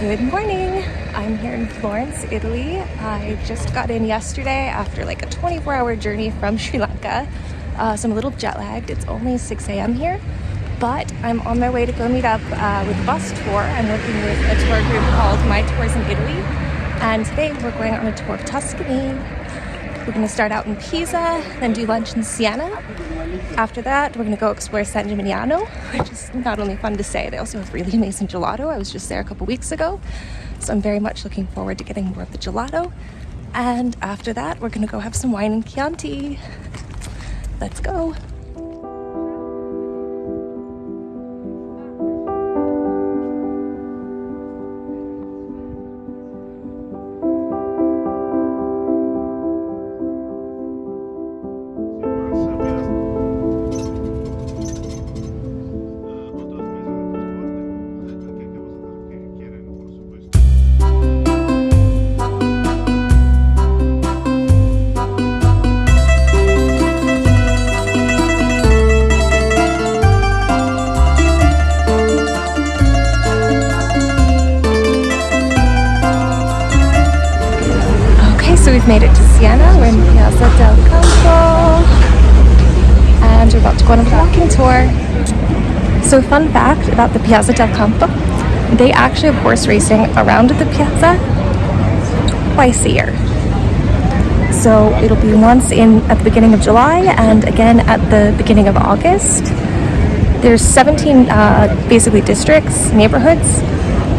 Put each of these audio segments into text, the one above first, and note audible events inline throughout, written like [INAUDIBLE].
Good morning. I'm here in Florence, Italy. I just got in yesterday after like a 24 hour journey from [LAUGHS] Sri Lanka. Uh, so I'm a little jet lagged. It's only 6 a.m. here, but I'm on my way to go meet up uh, with a bus tour. I'm working with a tour group called My Tours in Italy. And today we're going on a tour of Tuscany. We're to start out in Pisa, then do lunch in Siena. After that, we're going to go explore San Gimignano, which is not only fun to say, they also have really amazing gelato. I was just there a couple weeks ago, so I'm very much looking forward to getting more of the gelato. And after that, we're going to go have some wine in Chianti. Let's go. Tour. So fun fact about the Piazza del Campo, they actually have horse racing around the piazza twice a year. So it'll be once in at the beginning of July and again at the beginning of August. There's 17 uh, basically districts, neighborhoods.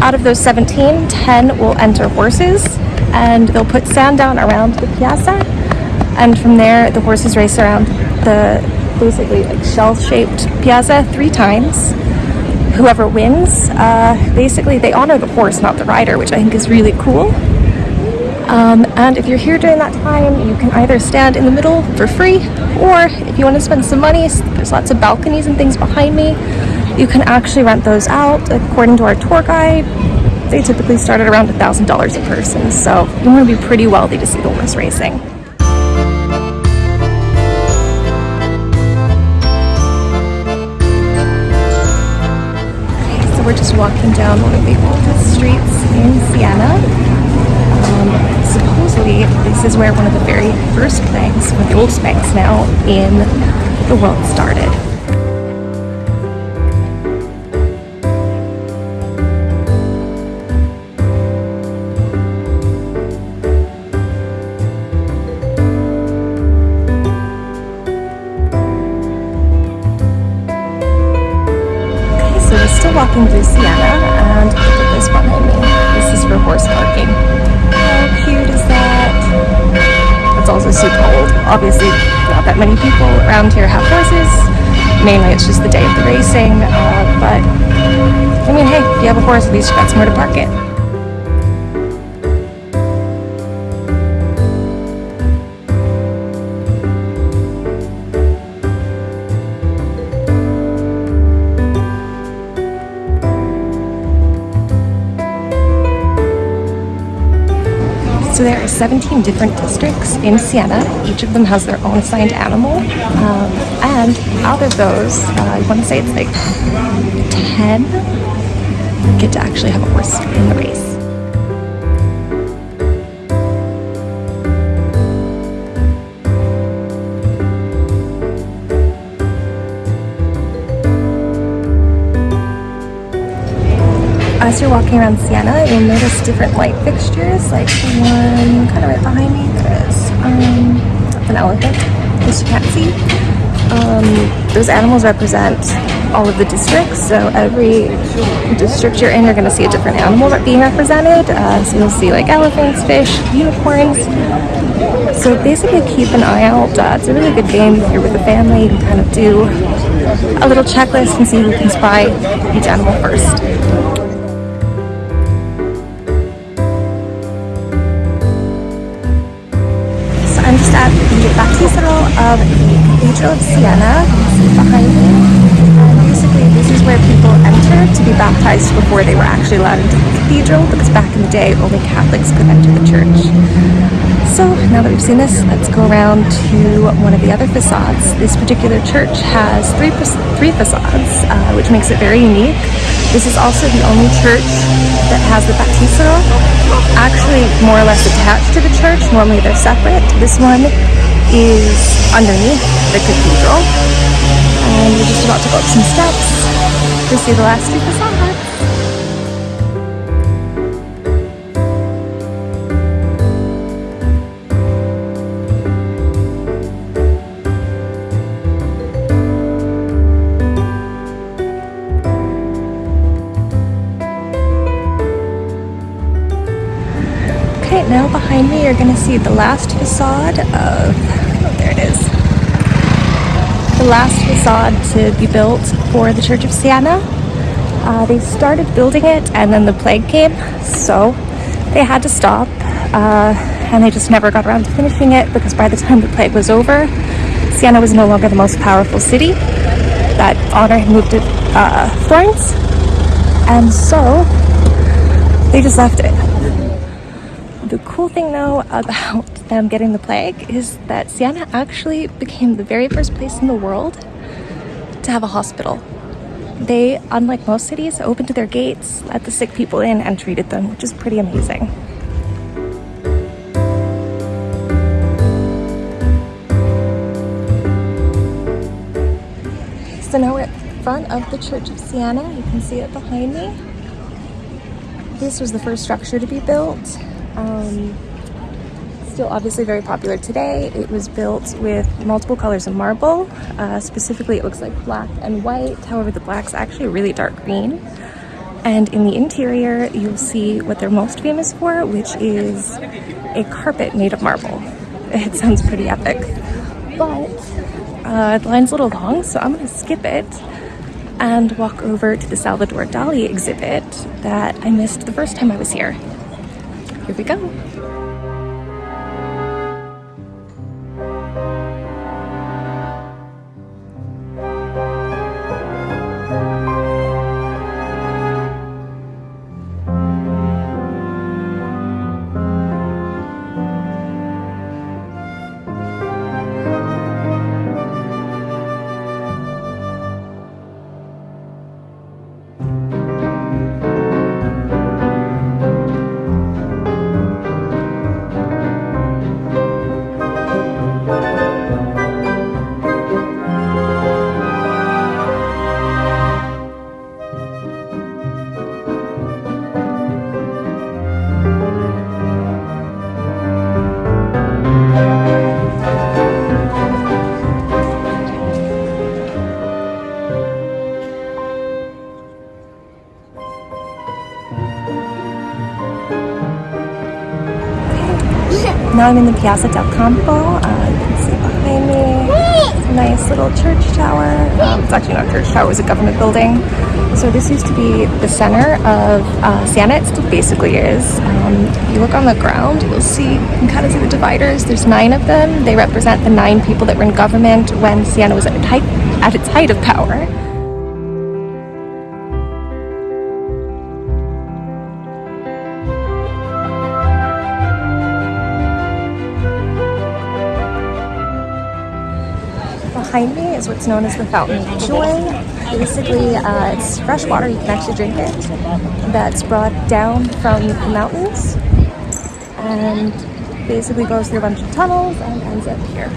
Out of those 17, 10 will enter horses and they'll put sand down around the piazza and from there the horses race around the basically like shell-shaped piazza three times. Whoever wins uh, basically they honor the horse not the rider which i think is really cool. Um, and if you're here during that time you can either stand in the middle for free or if you want to spend some money there's lots of balconies and things behind me you can actually rent those out. According to our tour guide they typically start at around $1,000 a person, so you want to be pretty wealthy to see the horse racing. We're just walking down one of the oldest streets in Siena. Um, supposedly, this is where one of the very first banks, one of the oldest banks now in the world started. Also super old. Obviously, not that many people around here have horses. Mainly it's just the day of the racing, uh, but I mean, hey, if you have a horse, at least you've got somewhere to park it. So there are 17 different districts in Siena. Each of them has their own assigned animal. Um, and out of those, uh, I want to say it's like 10 get to actually have a horse in the race. As you're walking around Siena, you'll notice different light fixtures, like the one kind of right behind me, there is um, an elephant, as you can't see. Um, those animals represent all of the districts, so every district you're in, you're going to see a different animal being represented. Uh, so you'll see like elephants, fish, unicorns. So basically keep an eye out. Uh, it's a really good game if you're with a family. You can kind of do a little checklist and see who can spy each animal first. Of the Cathedral of Siena, behind me. And basically this is where people enter to be baptized before they were actually allowed into the cathedral because back in the day only Catholics could enter the church. So now that we've seen this, let's go around to one of the other facades. This particular church has three, three facades, uh, which makes it very unique. This is also the only church that has the baptistery actually more or less attached to the church. Normally they're separate. This one is underneath the cathedral. And we're just about to go up some steps to see the last facades. Okay, now behind me you're gonna see the last facade of, oh there it is. The last facade to be built for the Church of Siena. Uh, they started building it and then the plague came, so they had to stop. Uh, and they just never got around to finishing it because by the time the plague was over, Siena was no longer the most powerful city. That honor had moved to uh, Florence, and so they just left it. The cool thing though about [LAUGHS] them getting the plague is that Siena actually became the very first place in the world to have a hospital. They, unlike most cities, opened their gates, let the sick people in, and treated them, which is pretty amazing. So now we're at the front of the Church of Siena. You can see it behind me. This was the first structure to be built. Um, still obviously very popular today. It was built with multiple colors of marble. Uh, specifically, it looks like black and white. However, the black's actually really dark green. And in the interior, you'll see what they're most famous for, which is a carpet made of marble. [LAUGHS] It sounds pretty epic. But uh, the line's a little long, so I'm gonna skip it and walk over to the Salvador Dali exhibit that I missed the first time I was here. Here Now I'm in the Piazza del Campo. Uh, you can see behind me. Nice little church tower. Um, it's actually not a church tower, it's a government building. So this used to be the center of uh, Siena. It still basically is. Um, if you look on the ground, you'll see, you can kind of see the dividers. There's nine of them. They represent the nine people that were in government when Siena was at, at its height of power. Behind me is what's known as the Fountain of Joy. Basically, uh, it's fresh water, you can actually drink it, that's brought down from the mountains and basically goes through a bunch of tunnels and ends up here.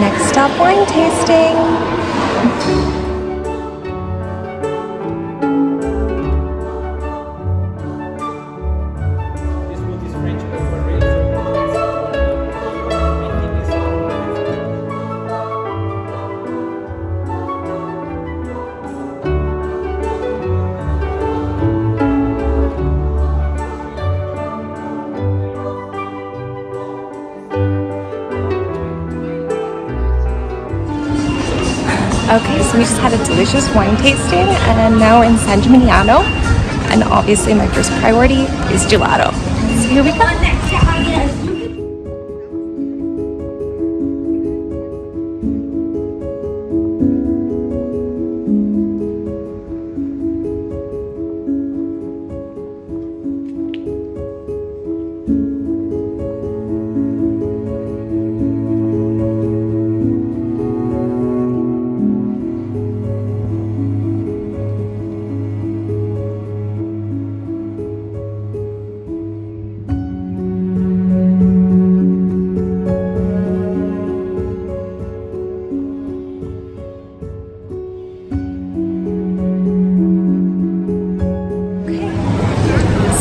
Next stop, wine tasting. Okay, so we just had a delicious wine tasting and now we're in San Gimignano. And obviously my first priority is gelato. So here we go.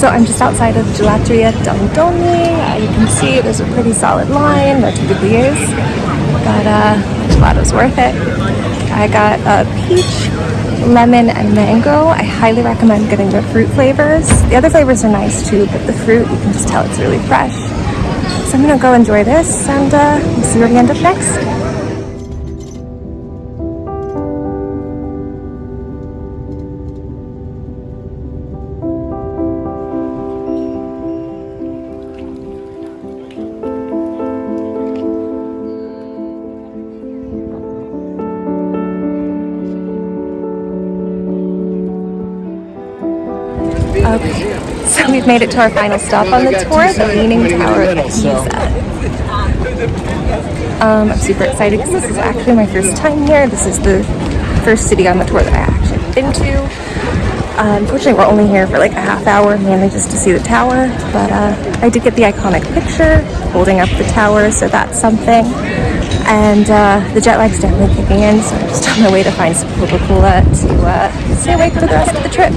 I'm just outside of Gelateria Dondoli. Uh, you can see there's a pretty solid line, there typically is, but uh, gelato's worth it. I got a peach, lemon, and mango. I highly recommend getting the fruit flavors. The other flavors are nice too, but the fruit, you can just tell it's really fresh. So I'm gonna go enjoy this and uh, see where we end up next. Made it to our final stop on the tour, the Leaning Tower of Pisa. Um, I'm super excited because this is actually my first time here. This is the first city on the tour that I actually been to. Uh, unfortunately, we're only here for like a half hour, mainly just to see the tower, but uh, I did get the iconic picture holding up the tower, so that's something. And uh, the jet lag's definitely kicking in, so I'm just on my way to find some Coca-Cola to uh, stay awake for the rest of the trip.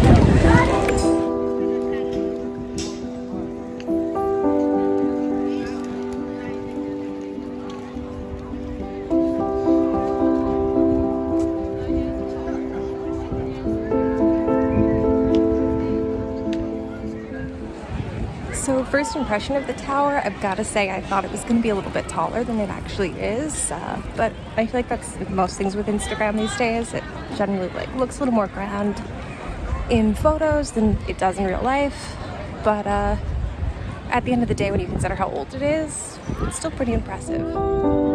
First impression of the tower, I've got to say I thought it was going to be a little bit taller than it actually is, uh, but I feel like that's most things with Instagram these days. It generally like looks a little more grand in photos than it does in real life, but uh, at the end of the day, when you consider how old it is, it's still pretty impressive.